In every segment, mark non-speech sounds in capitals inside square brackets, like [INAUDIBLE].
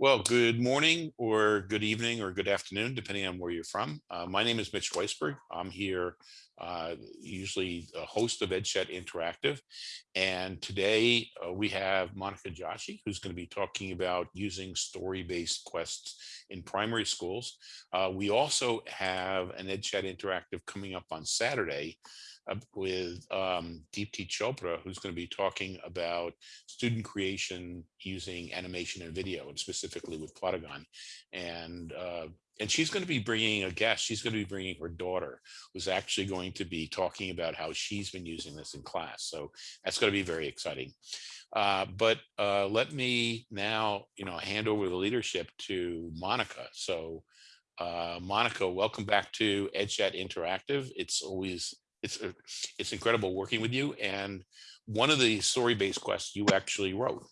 Well, good morning or good evening or good afternoon, depending on where you're from. Uh, my name is Mitch Weisburgh. I'm here uh, usually a host of EdChat Interactive. And today uh, we have Monica Joshi, who's going to be talking about using story-based quests in primary schools. Uh, we also have an EdChat Interactive coming up on Saturday with um, Deepti Chopra, who's going to be talking about student creation using animation and video, and specifically with Plotagon. And uh, and she's going to be bringing a guest. She's going to be bringing her daughter, who's actually going to be talking about how she's been using this in class. So that's going to be very exciting. Uh, but uh, let me now, you know, hand over the leadership to Monica. So uh, Monica, welcome back to EdChat Interactive. It's always it's uh, it's incredible working with you. And one of the story-based quests you actually wrote.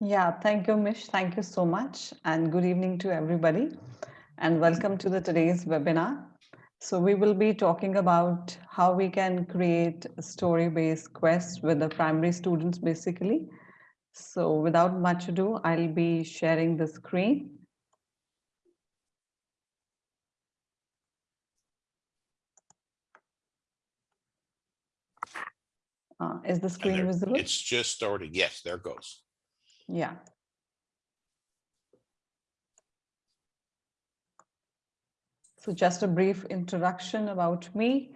Yeah, thank you, Mish. Thank you so much. And good evening to everybody. And welcome to the today's webinar. So we will be talking about how we can create story-based quests with the primary students, basically. So without much ado, I'll be sharing the screen. Uh, is the screen there, visible? It's just starting. Yes, there goes. Yeah. So just a brief introduction about me.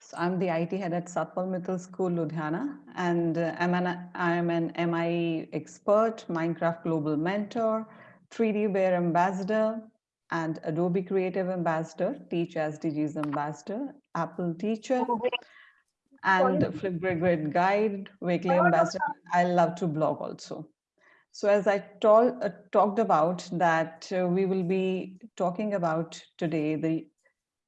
So I'm the IT head at Satpal Mittal School, Ludhiana, and uh, I'm, an, I'm an MIE expert, Minecraft Global Mentor, 3D Bear Ambassador, and Adobe Creative Ambassador, Teach SDGs Ambassador, Apple Teacher, and Flipgrid Grid Guide, Wakelet Ambassador. I love to blog also. So as I uh, talked about that uh, we will be talking about today the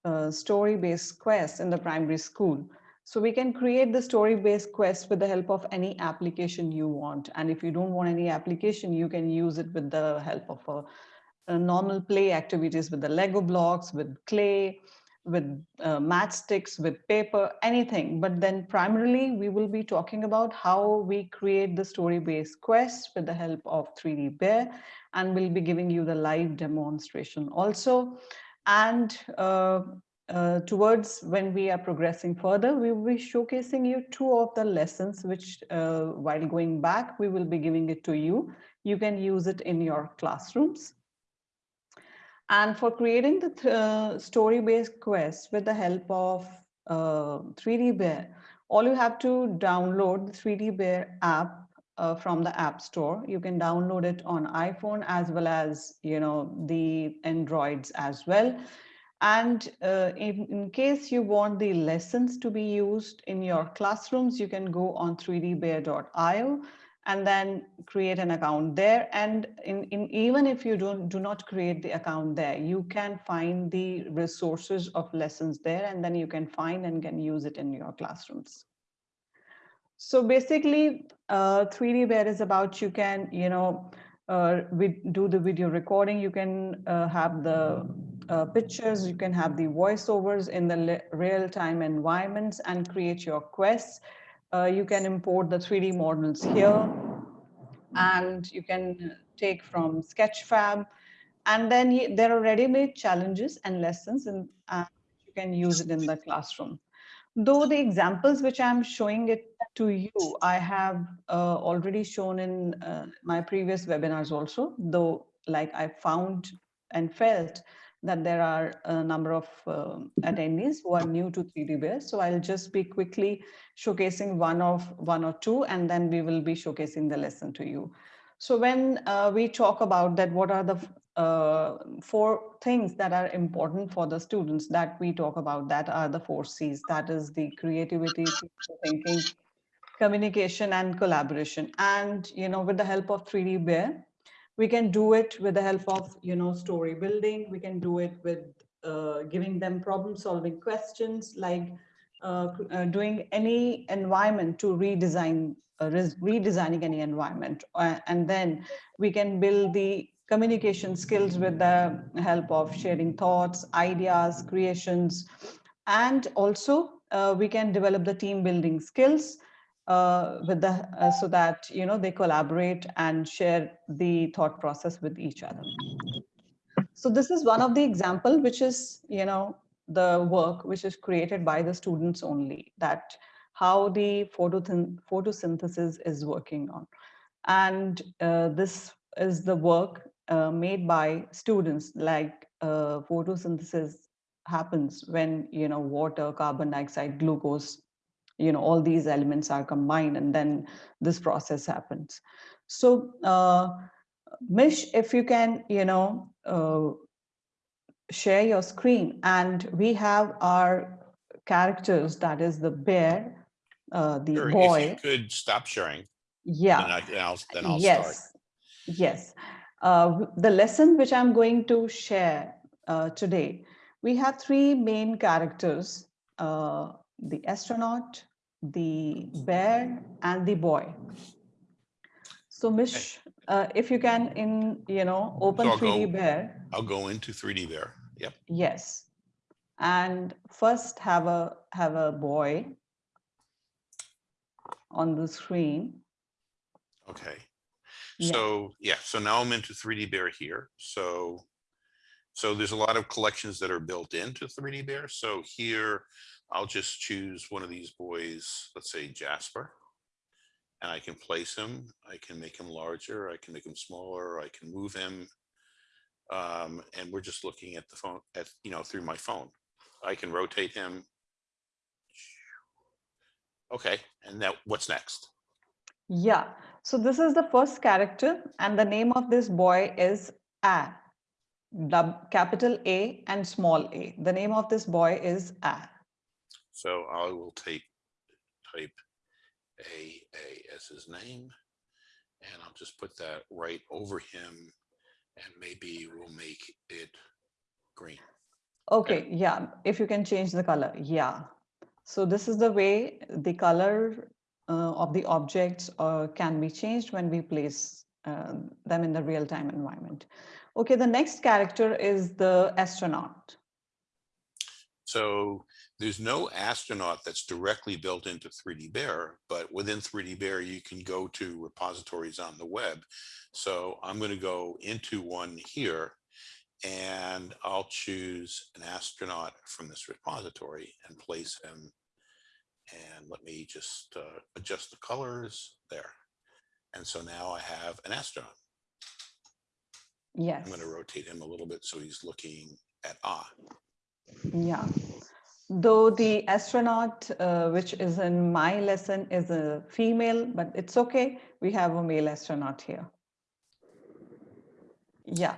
uh, story-based quest in the primary school. So we can create the story-based quest with the help of any application you want. And if you don't want any application, you can use it with the help of a, a normal play activities with the Lego blocks, with clay, with uh, matchsticks, with paper, anything. But then primarily we will be talking about how we create the story-based quest with the help of 3D Bear, and we'll be giving you the live demonstration also. And uh, uh, towards when we are progressing further, we will be showcasing you two of the lessons, which uh, while going back, we will be giving it to you. You can use it in your classrooms. And for creating the uh, story-based quest with the help of uh, 3D Bear, all you have to download the 3D Bear app uh, from the App Store. You can download it on iPhone as well as you know the Androids as well. And uh, in, in, case you want the lessons to be used in your classrooms, you can go on 3dbear.io and then create an account there. And in, in, even if you don't do not create the account there, you can find the resources of lessons there, and then you can find and can use it in your classrooms. So basically, uh, 3D Bear is about you can, you know, uh, we do the video recording, you can uh, have the uh, pictures, you can have the voiceovers in the real-time environments and create your quests uh, you can import the 3D models here and you can take from Sketchfab. And then there are ready-made challenges and lessons and uh, you can use it in the classroom. Though the examples which I'm showing it to you, I have uh, already shown in uh, my previous webinars also, though like I found and felt that there are a number of uh, attendees who are new to 3D Bear. So I'll just be quickly showcasing one of one or two, and then we will be showcasing the lesson to you. So when uh, we talk about that, what are the uh, four things that are important for the students that we talk about that are the four C's. That is the creativity, thinking, communication, and collaboration. And, you know, with the help of 3D Bear, we can do it with the help of you know story building. We can do it with uh, giving them problem solving questions like uh, uh, doing any environment to redesign uh, redesigning any environment. Uh, and then we can build the communication skills with the help of sharing thoughts ideas creations. And also uh, we can develop the team building skills uh, with the uh, so that you know they collaborate and share the thought process with each other. So this is one of the example which is you know the work which is created by the students only that how the photosyn photosynthesis is working on. And uh, this is the work uh, made by students like uh, photosynthesis happens when you know water, carbon dioxide, glucose, you know all these elements are combined and then this process happens. So uh, Mish, if you can, you know, uh, share your screen and we have our characters that is the bear uh, the Sure, boy could stop sharing, yeah then I- I'll, then I'll start. yes yes uh, the lesson which i'm going to share uh, today we have three main characters uh, the astronaut the bear and the boy so mish uh, if you can in you know open I'll 3d go- bear I'll go into 3D there. Yep. yes and first have a have a boy on the screen Okay. Yeah. So, yeah, so now I'm into 3D Bear here. So, so there's a lot of collections that are built into 3D Bear. So here, I'll just choose one of these boys, let's say Jasper. And I can place him, I can make him larger, I can make him smaller, I can move him. Um, and we're just looking at the phone, at, you know, through my phone. I can rotate him. Okay, and now what's next? Yeah, so this is the first character and the name of this boy is A, capital A and small a. The name of this boy is A. So I will take, type A, A as his name. And I'll just put that right over him and maybe we'll make it green. Okay, yeah, if you can change the color, yeah. So this is the way the color uh, of the objects uh, can be changed when we place uh, them in the real-time environment. Okay, the next character is the astronaut. So there's no astronaut that's directly built into 3D Bear, but within 3D Bear, you can go to repositories on the web. So I'm going to go into one here and I'll choose an astronaut from this repository and place him. And let me just uh, adjust the colors there. And so now I have an astronaut. Yes. I'm going to rotate him a little bit so he's looking at Ah. Yeah. Though the astronaut, uh, which is in my lesson, is a female, but it's okay. We have a male astronaut here. Yeah.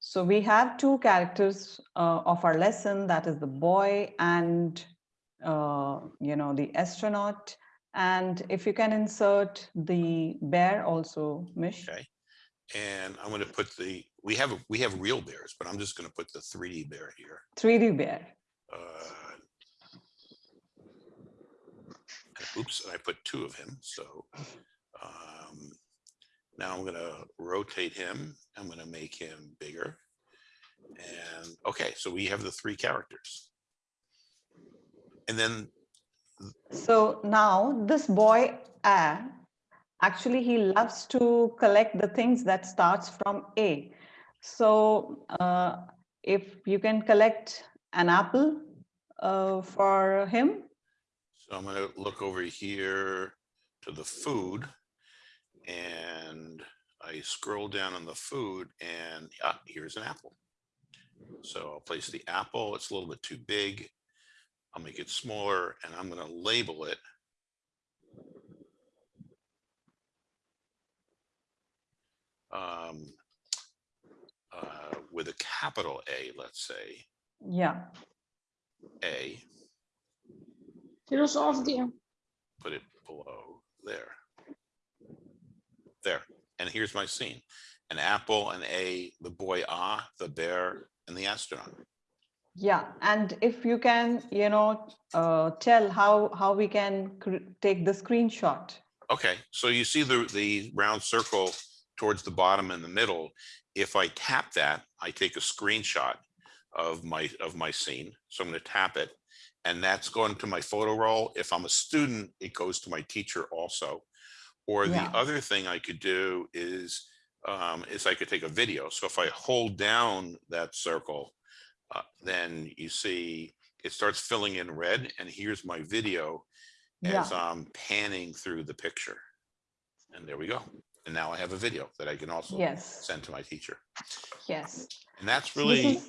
So we have two characters uh, of our lesson, that is the boy and, uh, you know, the astronaut. And if you can insert the bear also, Mish. Okay. And I'm going to put the, we have, we have real bears, but I'm just going to put the 3D bear here. 3D bear. Uh, Oops, and I put two of him, so. um, Now I'm gonna rotate him. I'm gonna make him bigger. And, okay, so we have the three characters. And then, So now this boy, actually he loves to collect the things that starts from A. So uh, if you can collect an apple uh, for him, so I'm gonna look over here to the food. And I scroll down on the food and, ah, here's an apple. So I'll place the apple. It's a little bit too big. I'll make it smaller and I'm going to label it. Um, uh, with a capital A, let's say yeah, A, Filosofia. put it below there. There. And here's my scene. An apple, an A, the boy Ah, the bear, and the astronaut. yeah. And if you can, you know, uh, tell how, how we can cr- take the screenshot. Okay, so you see the, the round circle towards the bottom in the middle. If I tap that, I take a screenshot of my, of my scene. So I'm gonna tap it and that's going to my photo roll. If I'm a student, it goes to my teacher also. Or the other thing I could do is, um, is I could take a video. So if I hold down that circle, uh, then you see it starts filling in red and here's my video Yeah, as I'm panning through the picture. And there we go. And now I have a video that I can also yes, send to my teacher. yes. And that's really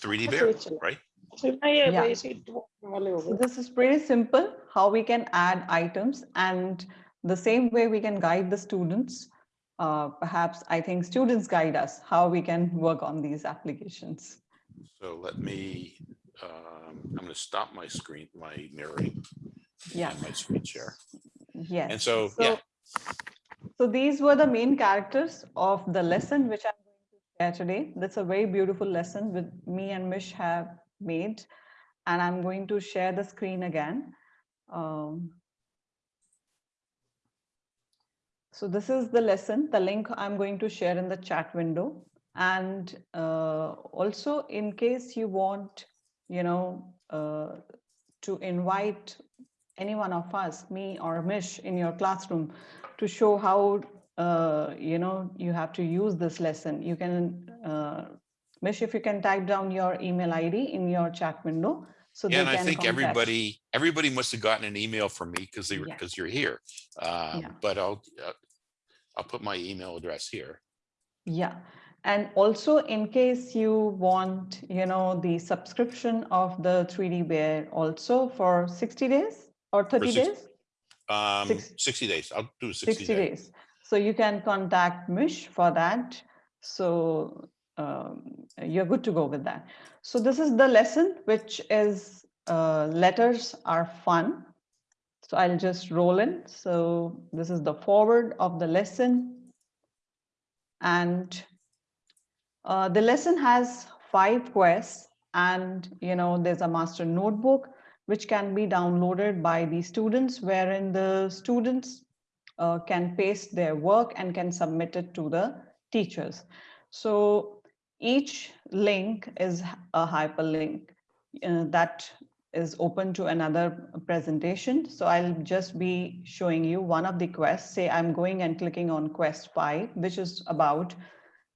3D bear, right? Yeah. So this is pretty simple, how we can add items and the same way we can guide the students. Uh, perhaps I think students guide us how we can work on these applications. So let me, um, I'm going to stop my screen, my mirroring, yeah. my screen share. Yes. And so, so yeah. So these were the main characters of the lesson, which I'm today. That's a very beautiful lesson with me and Mish have made. And I'm going to share the screen again. Um, so this is the lesson, the link I'm going to share in the chat window. And uh, also in case you want, you know, uh, to invite any one of us, me or Mish in your classroom to show how, uh, you know, you have to use this lesson. You can, uh, Mish, if you can type down your email ID in your chat window. So yeah, and I think contact- everybody, everybody must have gotten an email from me because they were, Yeah. because you're here. Um, Yeah. but I'll, uh, I'll put my email address here. Yeah. And also in case you want, you know, the subscription of the 3D Bear also for 60 days or 30 six- days? Um, Six- sixty days, I'll do a 60 sixty day. days. So you can contact Mish for that. So um, you're good to go with that. So this is the lesson, which is uh, letters are fun. So I'll just roll in. So this is the forward of the lesson. And uh, the lesson has five quests and, you know, there's a master notebook which can be downloaded by the students wherein the students uh, can paste their work and can submit it to the teachers. So each link is a hyperlink uh, that is open to another presentation. So I'll just be showing you one of the quests. Say I'm going and clicking on quest five, which is about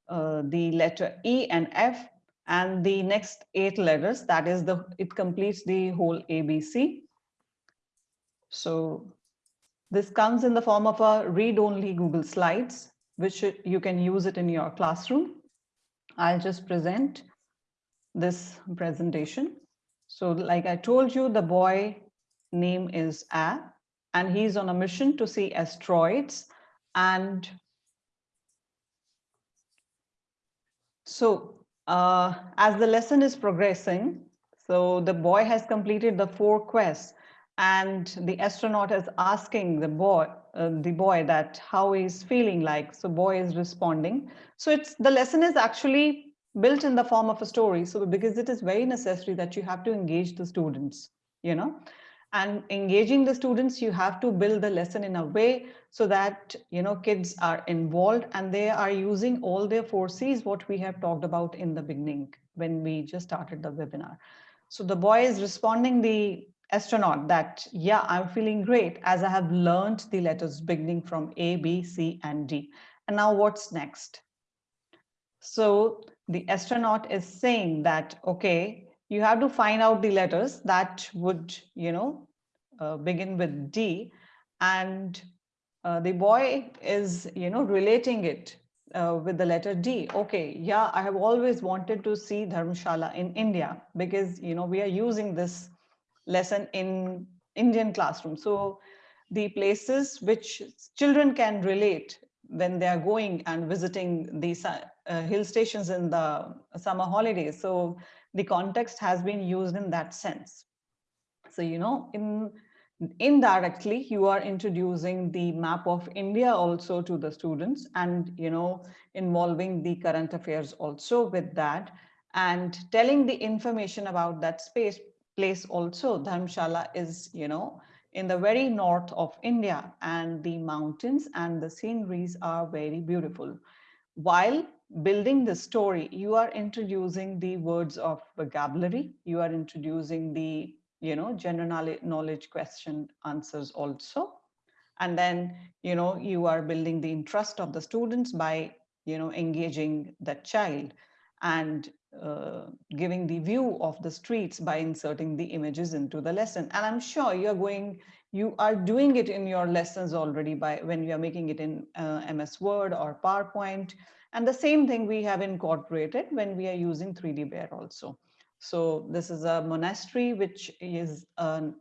uh, the letter E and F and the next eight letters. That is the, it completes the whole ABC. So this comes in the form of a read-only Google Slides, which you- can use it in your classroom. I'll just present this presentation. So like I told you, the boy name is A, and he's on a mission to see asteroids. And so uh, as the lesson is progressing, so the boy has completed the four quests and the astronaut is asking the boy, uh, the boy that how he's feeling like. So boy is responding. So it's the lesson is actually built in the form of a story. So because it is very necessary that you have to engage the students, you know, and engaging the students, you have to build the lesson in a way so that, you know, kids are involved and they are using all their four C's, what we have talked about in the beginning when we just started the webinar. So the boy is responding the astronaut that, yeah, I'm feeling great as I have learned the letters beginning from A, B, C, and D. And now what's next? So the astronaut is saying that, okay, you have to find out the letters that would, you know, uh, begin with D. And uh, the boy is, you know, relating it uh, with the letter D. Okay, yeah, I have always wanted to see Dharmshala in India because, you know, we are using this lesson in Indian classroom. So the places which children can relate when they are going and visiting these uh, hill stations in the summer holidays. So the context has been used in that sense. So, you know, in indirectly, you are introducing the map of India also to the students and, you know, involving the current affairs also with that and telling the information about that space place also. Dharmshala is, you know, in the very north of India and the mountains and the sceneries are very beautiful. While building the story, you are introducing the words of vocabulary, you are introducing the you know, general knowledge, knowledge question answers also. And then, you know, you are building the interest of the students by, you know, engaging the child and uh, giving the view of the streets by inserting the images into the lesson. And I'm sure you're going, you are doing it in your lessons already by when you are making it in uh, MS Word or PowerPoint. And the same thing we have incorporated when we are using 3D Bear also. So this is a monastery, which is a um,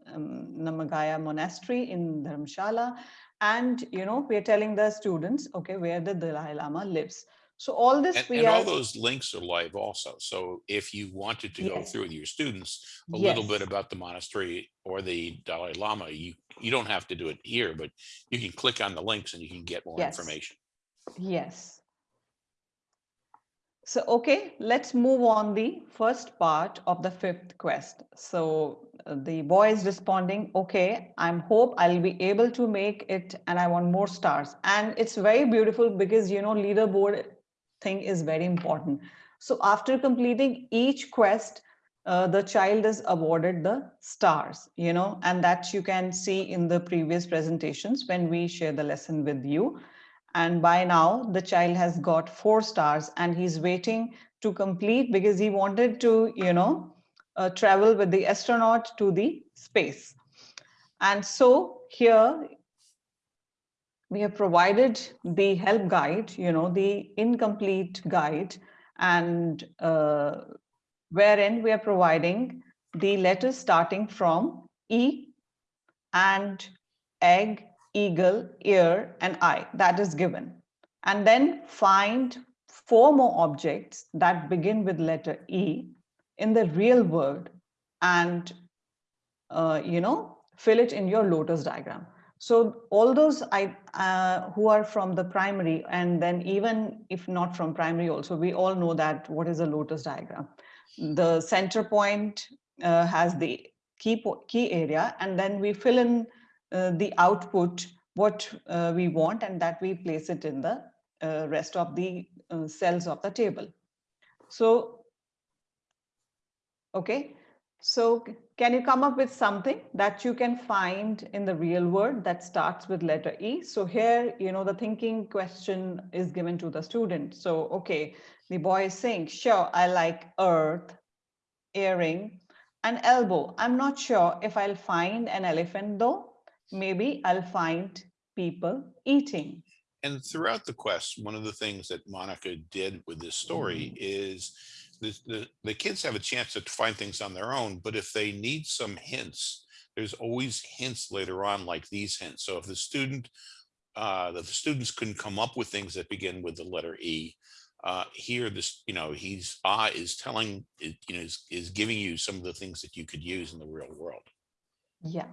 Namgyal monastery in Dharamshala. And, you know, we're telling the students, okay, where the Dalai Lama lives. So all this And, we and are. all those links are live also. So if you wanted to go through with your students, a little bit about the monastery or the Dalai Lama, you, you don't have to do it here, but you can click on the links and you can get more Yes. information. Yes. So, okay, let's move on the first part of the fifth quest. So uh, the boy is responding, okay, I'm hope I'll be able to make it and I want more stars. And it's very beautiful because, you know, leaderboard thing is very important. So after completing each quest, uh, the child is awarded the stars, you know, and that you can see in the previous presentations when we share the lesson with you. And by now, the child has got four stars and he's waiting to complete because he wanted to, you know, uh, travel with the astronaut to the space. And so here we have provided the help guide, you know, the incomplete guide and uh, wherein we are providing the letters starting from E and egg, eagle, ear, and eye that is given. And then find four more objects that begin with letter E in the real world and, uh, you know, fill it in your lotus diagram. So all those I, uh, who are from the primary and then even if not from primary also, we all know that what is a lotus diagram. The center point uh, has the key, key area and then we fill in uh, the output what uh, we want and that we place it in the uh, rest of the uh, cells of the table. So, okay, so can you come up with something that you can find in the real world that starts with letter E? So here, you know, the thinking question is given to the student. So, okay, the boy is saying, sure, I like earth, earring, and elbow. I'm not sure if I'll find an elephant though. Maybe I'll find people eating. And throughout the quest, one of the things that Monica did with this story mm. is the, the, kids have a chance to find things on their own, but if they need some hints, there's always hints later on like these hints. So if the student, uh, the students couldn't come up with things that begin with the letter E, uh, here this, you know, he's, ah, is telling, you know, is, is giving you some of the things that you could use in the real world. Yeah.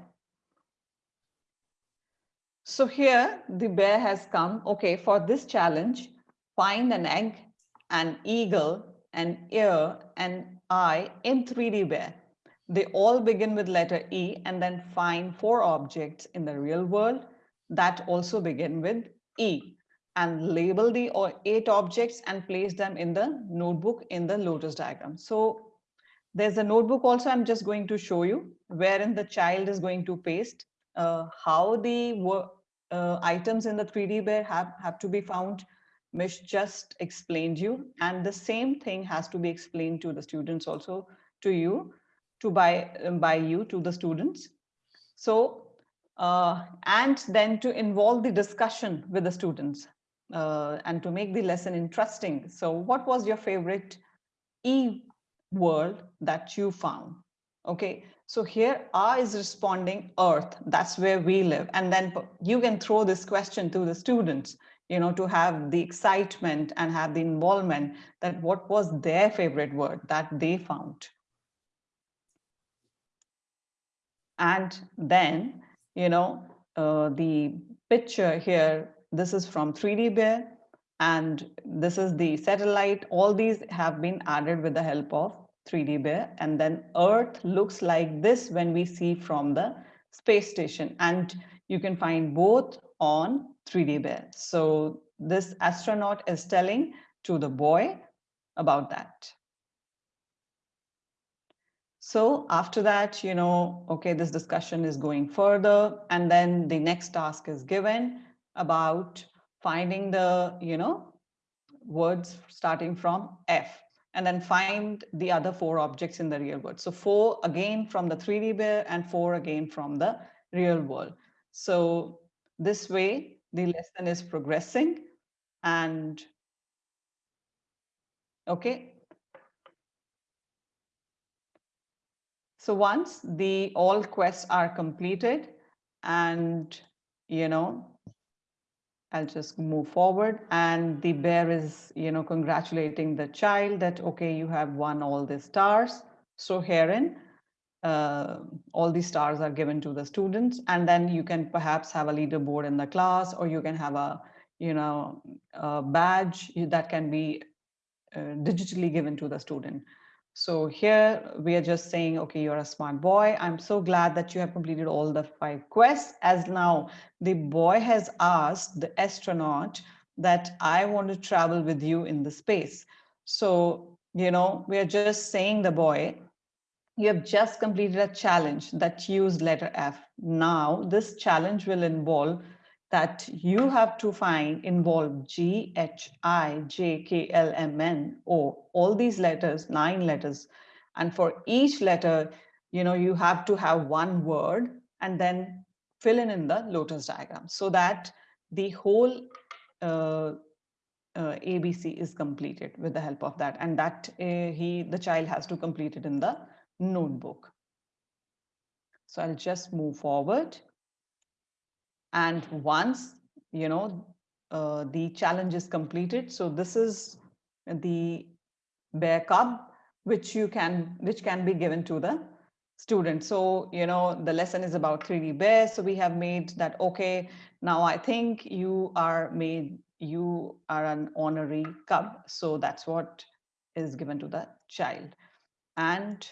So here the bear has come, okay, for this challenge, find an egg, an eagle, an ear, an eye in 3D bear. They all begin with letter E and then find four objects in the real world that also begin with E and label the eight objects and place them in the notebook in the lotus diagram. So there's a notebook also I'm just going to show you wherein the child is going to paste uh, how the uh, items in the 3D bear have, have to be found. Mish just explained you and the same thing has to be explained to the students also to you to by, um, by you to the students. So, uh, and then to involve the discussion with the students uh, and to make the lesson interesting. So what was your favorite E world that you found? Okay, so here R is responding Earth, that's where we live. And then you can throw this question to the students, you know, to have the excitement and have the involvement that what was their favorite word that they found. And then, you know, uh, the picture here, this is from 3D Bear, and this is the satellite. All these have been added with the help of 3D Bear. And then Earth looks like this when we see from the space station. And you can find both on 3D Bear. So this astronaut is telling to the boy about that. So after that, you know, okay, this discussion is going further and then the next task is given about finding the, you know, words starting from F and then find the other four objects in the real world. So four again from the 3D bear and four again from the real world. So this way the lesson is progressing and okay. So once the all quests are completed and you know I'll just move forward and the bear is, you know, congratulating the child that, okay, you have won all the stars. So herein, uh, all these stars are given to the students and then you can perhaps have a leaderboard in the class or you can have a, you know, a badge that can be uh, digitally given to the student. So here we are just saying, okay, you're a smart boy. I'm so glad that you have completed all the five quests as now the boy has asked the astronaut that I want to travel with you in the space. So, you know, we are just saying the boy, you have just completed a challenge that used letter F. Now this challenge will involve that you have to find involve G, H, I, J, K, L, M, N, O, all these letters, nine letters. And for each letter, you know, you have to have one word and then fill in in the lotus diagram so that the whole uh, uh, ABC is completed with the help of that. And that uh, he, the child has to complete it in the notebook. So I'll just move forward. And once, you know, uh, the challenge is completed. So this is the bear cub, which you can, which can be given to the student. So, you know, the lesson is about 3D bears. So we have made that, okay, now I think you are made, you are an honorary cub. So that's what is given to the child. And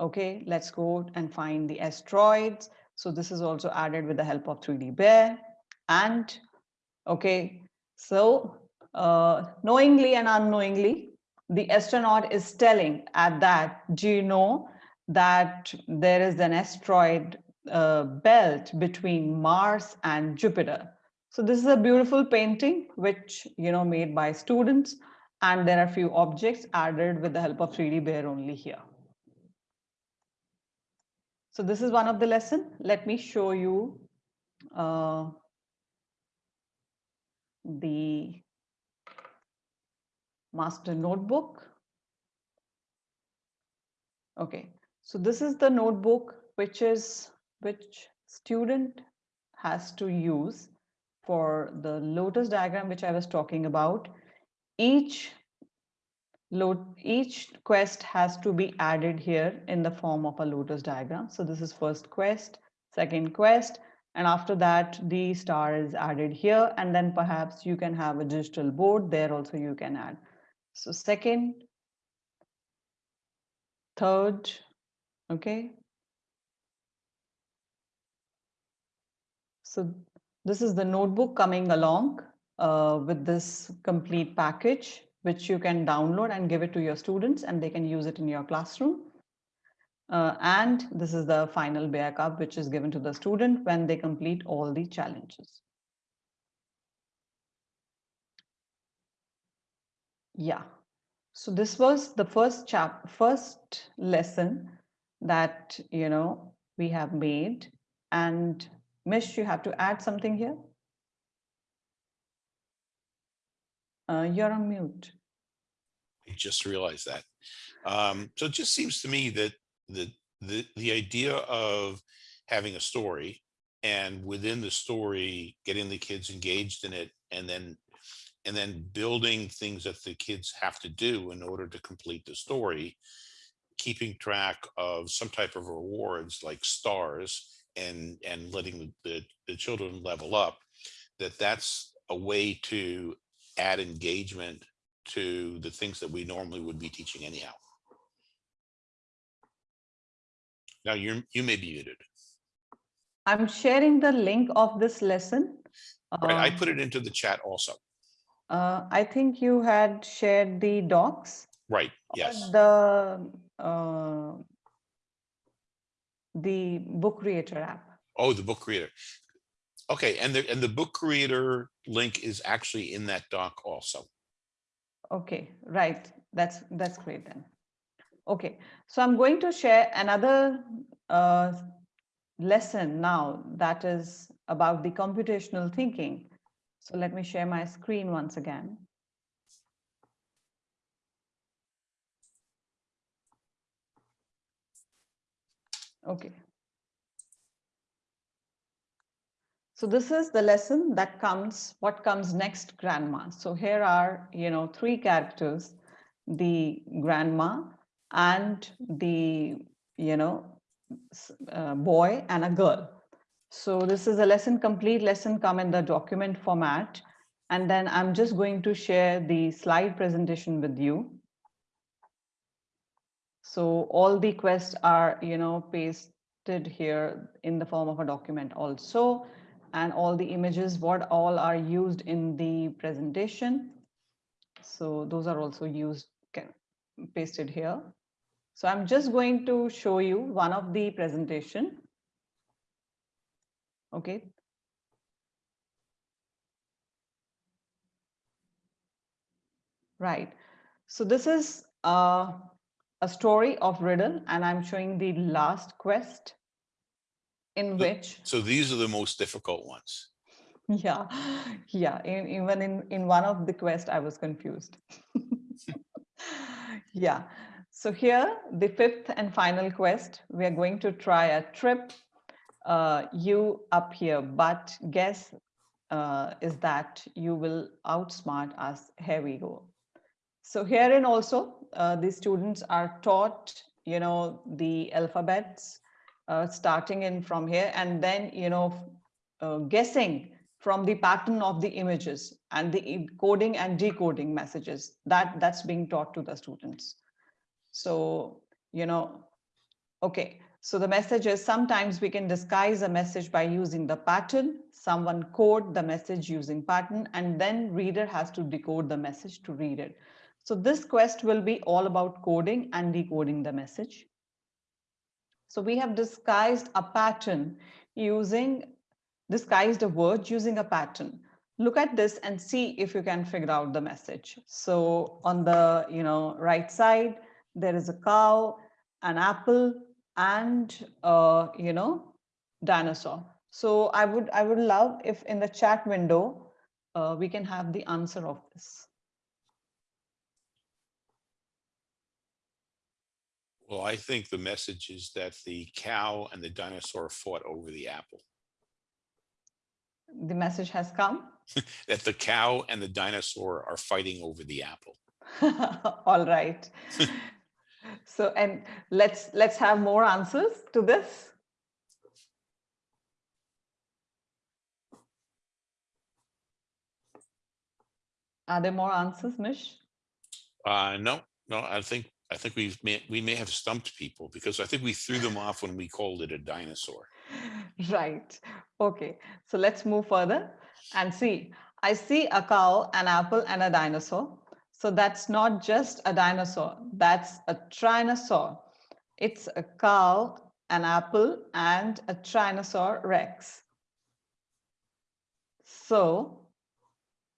okay, let's go and find the asteroids. So this is also added with the help of 3D Bear. And okay, so uh, knowingly and unknowingly, the astronaut is telling at that, do you know that there is an asteroid uh, belt between Mars and Jupiter? So this is a beautiful painting, which, you know, made by students. And there are few objects added with the help of 3D Bear only here. So this is one of the lesson. Let me show you uh, the master notebook. Okay, so this is the notebook which is which student has to use for the lotus diagram which I was talking about. Each load each quest has to be added here in the form of a lotus diagram. So this is first quest, second quest, and after that the star is added here and then perhaps you can have a digital board there also you can add. So second, third, okay. So this is the notebook coming along uh, with this complete package which you can download and give it to your students and they can use it in your classroom. Uh, and this is the final cub, which is given to the student when they complete all the challenges. Yeah, so this was the first chap, first lesson that, you know, we have made. And Mish, you have to add something here? Uh, you're on mute. I just realized that. Um, so it just seems to me that the, the, the idea of having a story and within the story, getting the kids engaged in it and then and then building things that the kids have to do in order to complete the story, keeping track of some type of rewards like stars and and letting the, the, the children level up, that that's a way to add engagement to the things that we normally would be teaching anyhow. Now you're, you may be muted. I'm sharing the link of this lesson. Right, I Um, put it into the chat also. uh, I think you had shared the docs. Right, yes. The, uh, the book creator app. Oh, the book creator. Okay, and the, and the book creator link is actually in that doc also. Okay, right. That's that's great then. Okay, so I'm going to share another uh, lesson now that is about the computational thinking. So let me share my screen once again. Okay. So this is the lesson that comes, what comes next grandma. So here are, you know, three characters, the grandma and the, you know, uh, boy and a girl. So this is a lesson, complete lesson come in the document format. And then I'm just going to share the slide presentation with you. So all the quests are, you know, pasted here in the form of a document also. And all the images, what all are used in the presentation. So those are also used, ca- pasted here. So I'm just going to show you one of the presentation. Okay. Right. So this is uh, a story of riddle and I'm showing the last quest in The- which So these are the most difficult ones. Yeah, yeah. In, even in in one of the quest, I was confused. [LAUGHS] yeah. So here, the fifth and final quest, we are going to try a trip. Uh, you up here, but guess uh, is that you will outsmart us. Here we go. So herein also, uh, the students are taught, you know, the alphabets, uh, starting in from here, and then, you know, uh, guessing from the pattern of the images and the encoding and decoding messages that that's being taught to the students. So, you know, okay. So the message is sometimes we can disguise a message by using the pattern. Someone code the message using pattern and then reader has to decode the message to read it. So this quest will be all about coding and decoding the message. So we have disguised a pattern using disguised a word using a pattern. Look at this and see if you can figure out the message. So on the you know right side, there is a cow, an apple, and uh, you know dinosaur. So I would I would love if in the chat window uh, we can have the answer of this. Well, I think the message is that the cow and the dinosaur fought over the apple. The message has come. [LAUGHS] That the cow and the dinosaur are fighting over the apple. [LAUGHS] All right. [LAUGHS] so and let's let's have more answers to this. Are there more answers, Mish? Uh, no, no, I think, I think we've, may we may have stumped people because I think we threw them off when we called it a dinosaur. [LAUGHS] Right. Okay. So let's move further and see. I see a cow, an apple, and a dinosaur. So that's not just a dinosaur. That's a trinosaur. It's a cow, an apple, and a trinosaur rex. So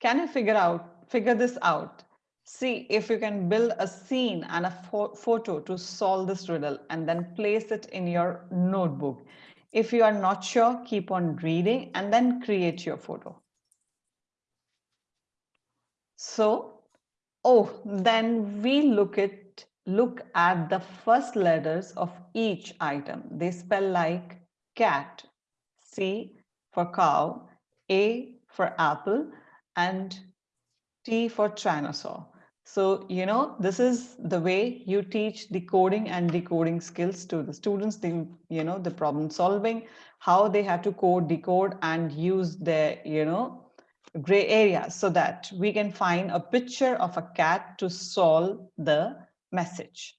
can you figure out, figure this out? See if you can build a scene and a pho- photo to solve this riddle and then place it in your notebook. If you are not sure, keep on reading and then create your photo. So, oh, then we look at look at the first letters of each item. They spell like cat, C for cow, A for apple, and T for Trinosaur. So, you know, this is the way you teach the coding and decoding skills to the students, the, you know, the problem solving, how they have to code, decode, and use their, you know, gray areas so that we can find a picture of a cat to solve the message.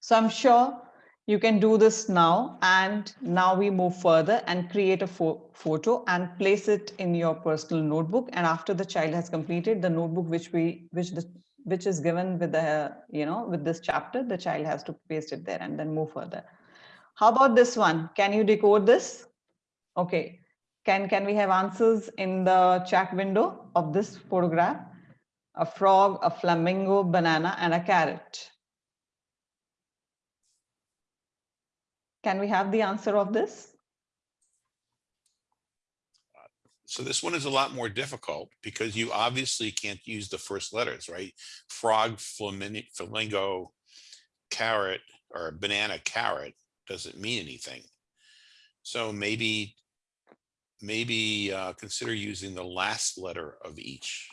So I'm sure you can do this now. And now we move further and create a photo and place it in your personal notebook. And after the child has completed the notebook, which we, which the, which is given with the, you know, with this chapter, the child has to paste it there and then move further. How about this one? Can you decode this? Okay. Can, can we have answers in the chat window of this photograph? A frog, a flamingo, banana, and a carrot. Can we have the answer of this? So this one is a lot more difficult because you obviously can't use the first letters, right? Frog, flamingo, carrot, or banana carrot doesn't mean anything. So maybe, maybe uh, consider using the last letter of each.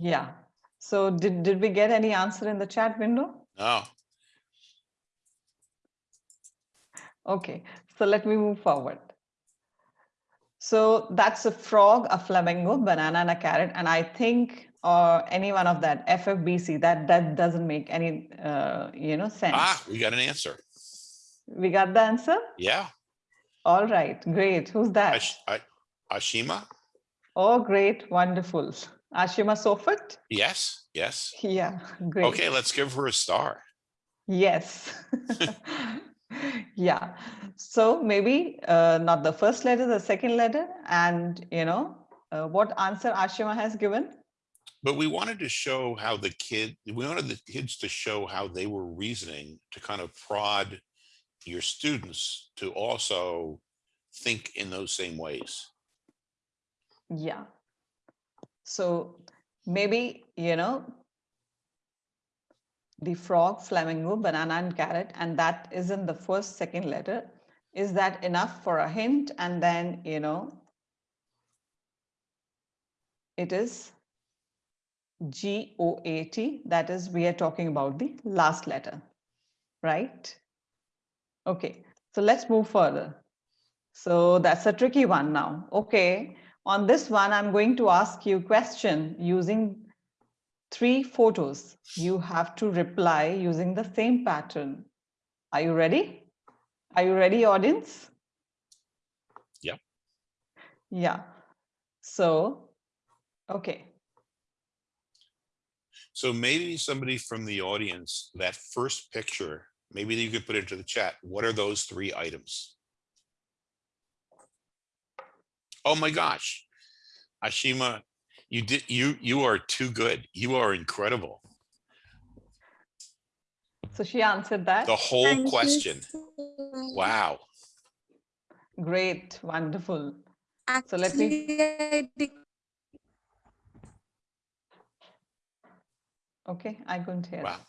Yeah. So did, did we get any answer in the chat window? No, Okay, so let me move forward. So that's a frog, a flamingo, banana, and a carrot. And I think or any one of that FFBC that that doesn't make any uh, you know sense. ah, we got an answer. We got the answer. Yeah, All right, great. Who's that? Ash- I- Ashima? Oh, great, wonderful. Ashima Sofat. Yes, yes. Yeah, great. Okay, let's give her a star. Yes. [LAUGHS] [LAUGHS] yeah. So maybe uh, not the first letter, the second letter, and you know uh, what answer Ashima has given. But we wanted to show how the kid, we wanted the kids to show how they were reasoning to kind of prod your students to also think in those same ways. Yeah. So maybe, you know, the frog, flamingo, banana and carrot, and that is in the first, second letter. Is that enough for a hint? And then, you know, it is G-O-A-T, that is, we are talking about the last letter, right? Okay, so let's move further. So that's a tricky one now. Okay, on this one, I'm going to ask you question using three photos. You have to reply using the same pattern. Are you ready? Are you ready, audience? Yeah. Yeah. So, okay. So maybe somebody from the audience, that first picture, maybe you could put into the chat. What are those three items? Oh my gosh. Ashima, you did, you, you are too good. You are incredible. So she answered that. The whole Thank question. so much. Wow. Great, wonderful. So let me- Actually, I did- Okay, I couldn't hear Wow. that.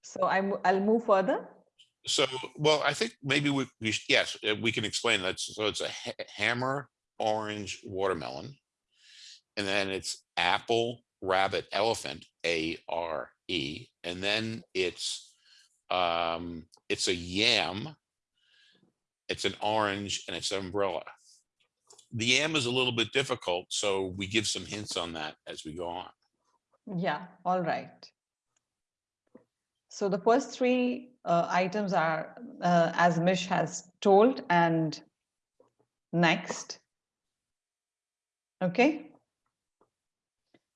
So I'm, I'll move further. So, well, I think maybe we, we, sh- yes, uh, we can explain that. So it's a ha- hammer, orange, watermelon. And then it's apple, rabbit, elephant, A R E. And then it's, um, it's a yam. It's an orange and it's an umbrella. The yam is a little bit difficult, so we give some hints on that as we go on. Yeah, all right. So the first three uh, items are, uh, as Mish has told, and next. Okay.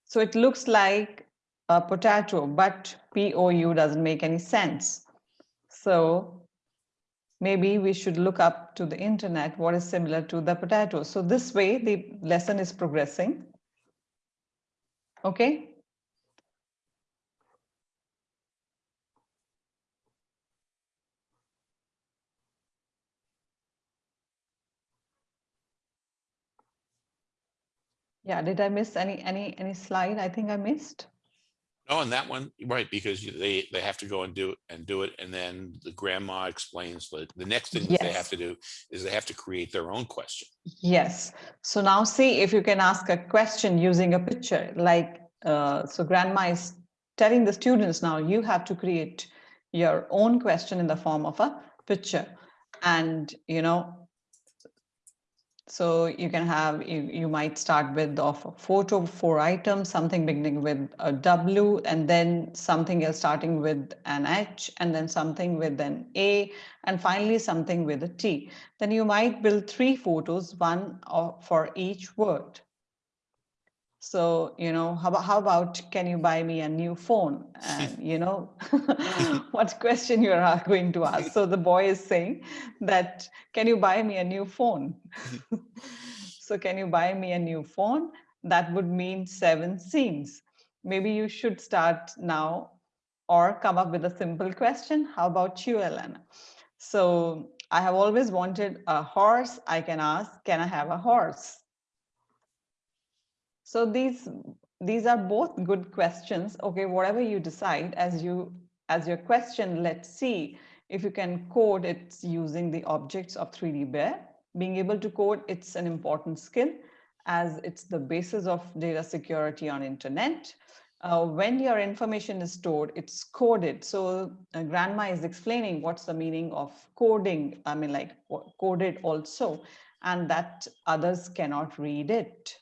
So it looks like a potato, but POU doesn't make any sense. So maybe we should look up to the internet what is similar to the potato. So this way the lesson is progressing. Okay. Yeah, did I miss any, any, any slide? I think I missed. Oh, and that one, right, because you- they, they have to go and do it and do it. And then the grandma explains that the next thing that they have to do is they have to create their own question. Yes. So now see if you can ask a question using a picture like, uh, so grandma is telling the students now you have to create your own question in the form of a picture. And, you know, so you can have, you, you might start with of a photo, four items, something beginning with a W and then something else starting with an H and then something with an A and finally something with a T. Then you might build three photos, one for each word. So, you know, how about, how about can you buy me a new phone? And [LAUGHS] you know, [LAUGHS] [LAUGHS] what question you are going to ask. So the boy is saying that, can you buy me a new phone? so can you buy me a new phone? That would mean seven scenes. Maybe you should start now or come up with a simple question. How about you, Elena? So I have always wanted a horse. I can ask, can I have a horse? So these these are both good questions. Okay, whatever you decide as you as your question, let's see if you can code it using the objects of 3D Bear. Being able to code, it's an important skill as it's the basis of data security on internet. Uh, when your information is stored, it's coded. So uh, grandma is explaining what's the meaning of coding. I mean, like coded also, and that others cannot read it.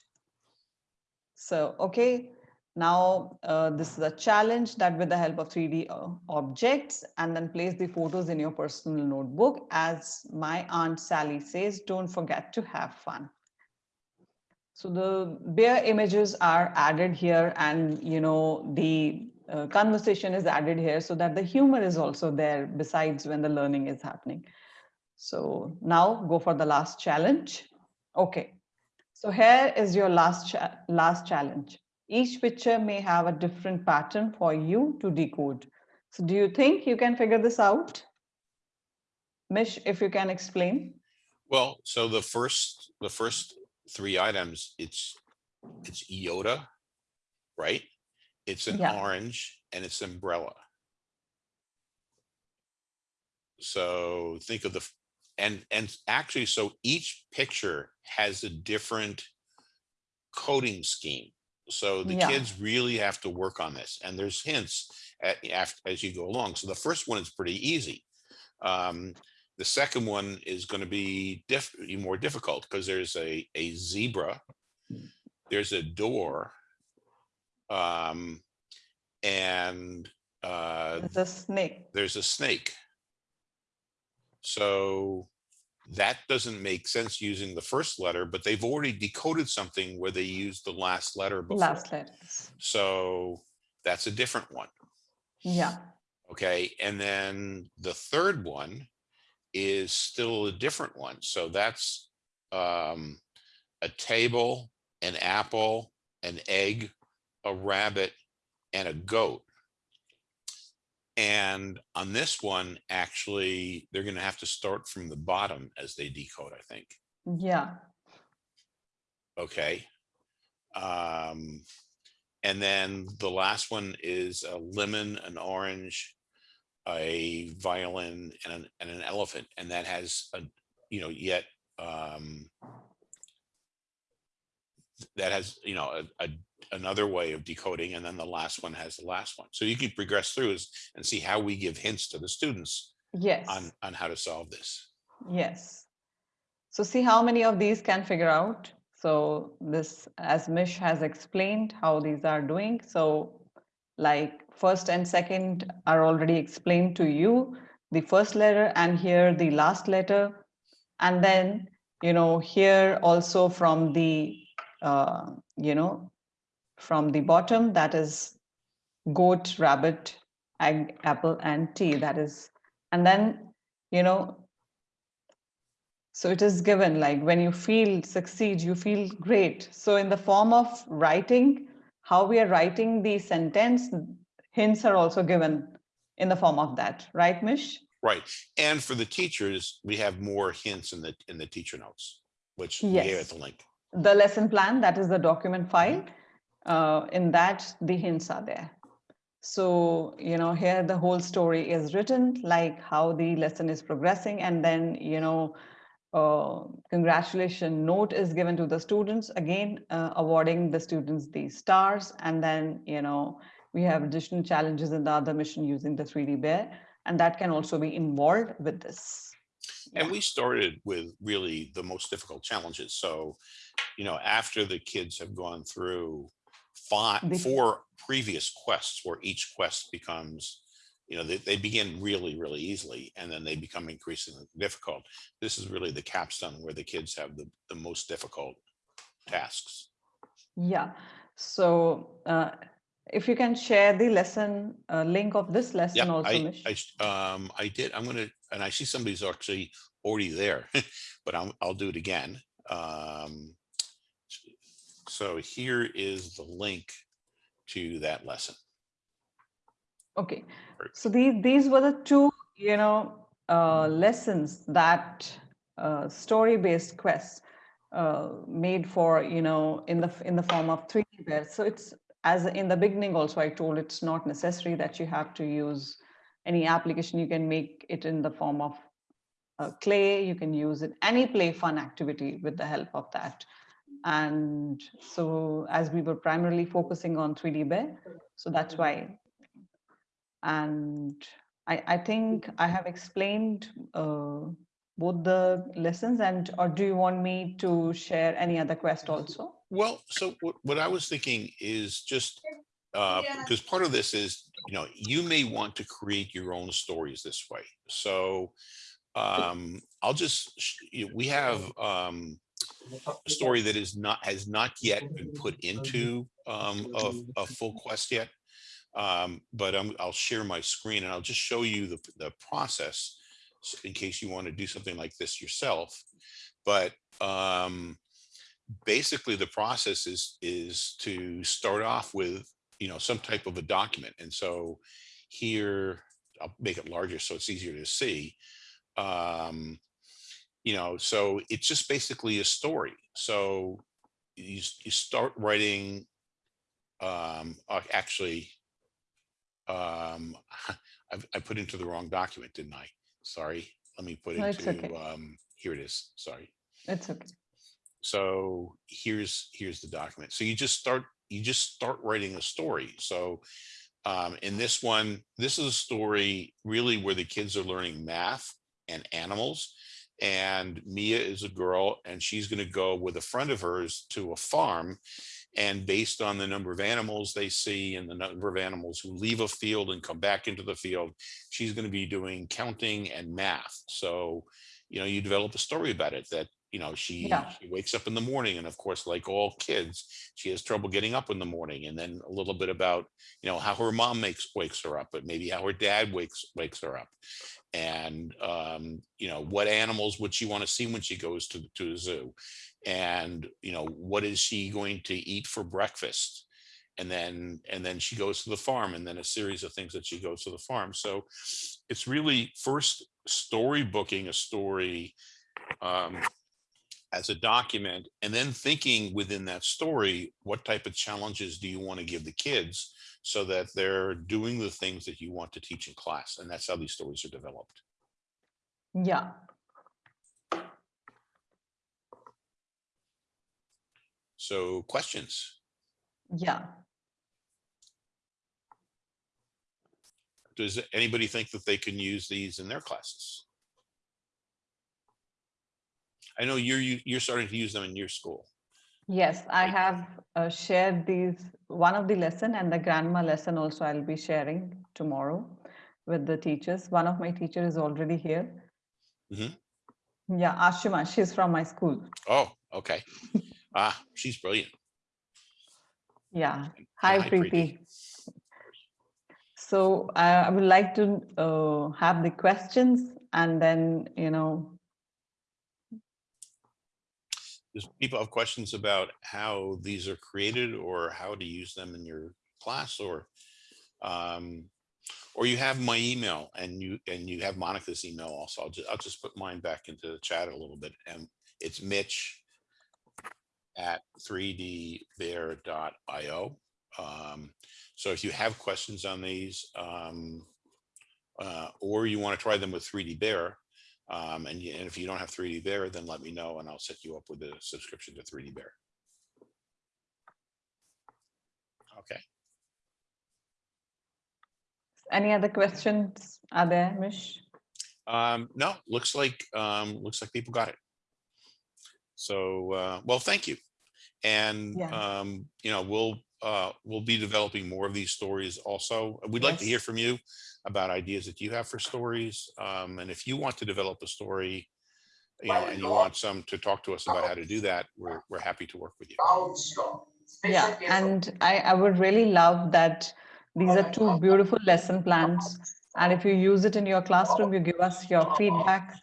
So, okay, now uh, this is a challenge that with the help of 3D uh, objects and then place the photos in your personal notebook. As my aunt Sally says, don't forget to have fun. So the bear images are added here and, you know, the uh, conversation is added here so that the humor is also there besides when the learning is happening. So now go for the last challenge. Okay, so here is your last, cha last challenge. Each picture may have a different pattern for you to decode. So do you think you can figure this out? Mish, if you can explain. Well, so the first, the first three items, it's, it's iota, right? It's an Yeah. orange and it's umbrella. So think of the, and, and actually, so each picture has a different coding scheme. So the Yeah. kids really have to work on this and there's hints at, as you go along. So the first one is pretty easy. Um, the second one is going to be diff more difficult because there's a, a zebra, there's a door, um, and uh, It's a snake. there's a snake. So that doesn't make sense using the first letter, but they've already decoded something where they used the last letter before. Last letters. So that's a different one. Yeah. Okay, and then the third one is still a different one. So that's um, a table, an apple, an egg, a rabbit, and a goat. And on this one, actually, they're going to have to start from the bottom as they decode, I think. Yeah. Okay. Um, and then the last one is a lemon, an orange, a violin and an, and an elephant. And that has a, you know, yet, um, that has, you know, a, a, another way of decoding. And then the last one has the last one. So you can progress through is, and see how we give hints to the students Yes. on, on how to solve this. Yes. So see how many of these can figure out. So this, as Mish has explained how these are doing. So like first and second are already explained to you, the first letter and here the last letter. And then, you know, here also from the, uh, you know, from the bottom, that is goat, rabbit, egg, apple, and tea. That is, and then, you know, so it is given like when you feel succeed, you feel great. So in the form of writing, how we are writing the sentence, hints are also given in the form of that, right, Mish? Right. And for the teachers, we have more hints in the, in the teacher notes, which we gave Yes. at the link. The lesson plan, that is the document file. Uh, in that, the hints are there. So, you know, here the whole story is written, like how the lesson is progressing, and then, you know, uh, congratulation note is given to the students, again, uh, awarding the students these stars. And then, you know, we have additional challenges in the other mission using the 3D bear, and that can also be involved with this. And we started with really the most difficult challenges. So, you know, after the kids have gone through five, four previous quests where each quest becomes, you know, they, they begin really, really easily and then they become increasingly difficult. This is really the capstone where the kids have the, the most difficult tasks. Yeah. So uh, if you can share the lesson uh, link of this lesson Yeah, also, I, Mish. I, um, I did, I'm gonna, and I see somebody's actually already there, [LAUGHS] but I'm, I'll do it again. Um, so here is the link to that lesson. Okay, so these these were the two, you know, uh, lessons that uh, story-based quests uh, made for, you know, in the in the form of 3D bears. So it's as in the beginning also I told it's not necessary that you have to use any application. You can make it in the form of uh, clay. You can use it any play fun activity with the help of that. And so as we were primarily focusing on 3D bear, so that's why and I, I think I have explained uh, both the lessons and or do you want me to share any other quest also? Well, so what, what I was thinking is just, uh, because part of this is, you know, you may want to create your own stories this way. So, um, I'll just, you know, we have, um, a story that is not, has not yet been put into, um, a, a full quest yet. Um, but I'm, I'll share my screen and I'll just show you the, the process in case you want to do something like this yourself. But, um, basically the process is is to start off with you know some type of a document and so here i'll make it larger so it's easier to see um you know so it's just basically a story. So you, you start writing um uh, actually um [LAUGHS] I, I put into the wrong document didn't i? Sorry let me put No, into okay. um here it is sorry. It's okay. so here's here's the document. So you just start you just start writing a story. So um in this one this is a story really where the kids are learning math and animals and mia is a girl and she's going to go with a friend of hers to a farm and based on the number of animals they see and the number of animals who leave a field and come back into the field she's going to be doing counting and math. So you know you develop a story about it that you know she, Yeah. she wakes up in the morning and of course like all kids she has trouble getting up in the morning and then a little bit about you know how her mom makes wakes her up but maybe how her dad wakes wakes her up. And um you know what animals would she want to see when she goes to to the zoo? And you know what is she going to eat for breakfast? And then and then she goes to the farm and then a series of things that she goes to the farm. So it's really first storybooking a story um as a document and then thinking within that story what type of challenges do you want to give the kids so that they're doing the things that you want to teach in class and that's how these stories are developed Yeah. so questions Yeah. does anybody think that they can use these in their classes i know you're you- you're starting to use them in your school Yes, I have uh, shared these, one of the lesson and the grandma lesson also I'll be sharing tomorrow with the teachers. One of my teacher is already here. Mhm. Yeah, Ashima, she's from my school. oh okay [LAUGHS] ah she's brilliant Yeah. Hi, hi, Preeti. So uh, I would like to uh, have the questions and then, you know, does people have questions about how these are created or how to use them in your class or um or you have my email and you and you have monica's email also. I'll just i'll just put mine back into the chat a little bit and it's mitch at 3dbear.io um so if you have questions on these um uh or you want to try them with 3d bear um, and, and if you don't have 3D Bear, then let me know and I'll set you up with a subscription to 3D Bear. Okay. any other questions are there, Mish? Um, no, looks like um, looks like people got it. So, uh, well, thank you. And Yeah. um, you know, we'll uh, we'll be developing more of these stories. Also, we'd like to hear from you about ideas that you have for stories. Um, and if you want to develop a story, you know, and you want some to talk to us about how to do that, we're we're happy to work with you. Yeah, and I, I would really love that these are two beautiful lesson plans. And if you use it in your classroom, you give us your feedback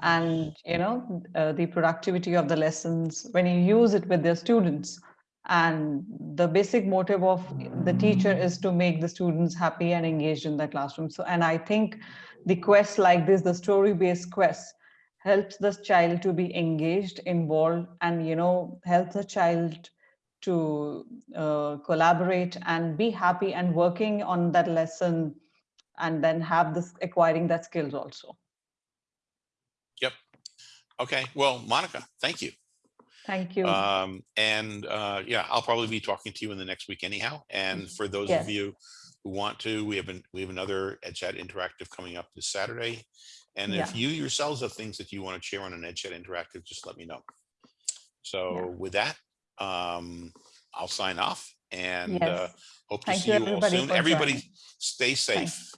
and, you know, uh, the productivity of the lessons when you use it with the students. And the basic motive of the teacher is to make the students happy and engaged in the classroom. So, and I think the quest like this, the story-based quest helps the child to be engaged, involved, and, you know, helps the child to uh, collaborate and be happy and working on that lesson and then have this acquiring that skills also. Yep. Okay, well, Monica, thank you. Thank you. Um, and uh, yeah, I'll probably be talking to you in the next week anyhow. And for those Yes. of you who want to, we have been, we have another EdChat Interactive coming up this Saturday. And if you yourselves have things that you want to share on an EdChat Interactive, just let me know. So Yeah. with that, um, I'll sign off and uh, Yes. hope to Thank see you, you all soon. Everybody joining. stay safe.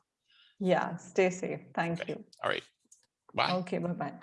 Yeah, stay safe. Thank Okay. you. All right. Bye. Okay, bye-bye.